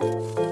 Música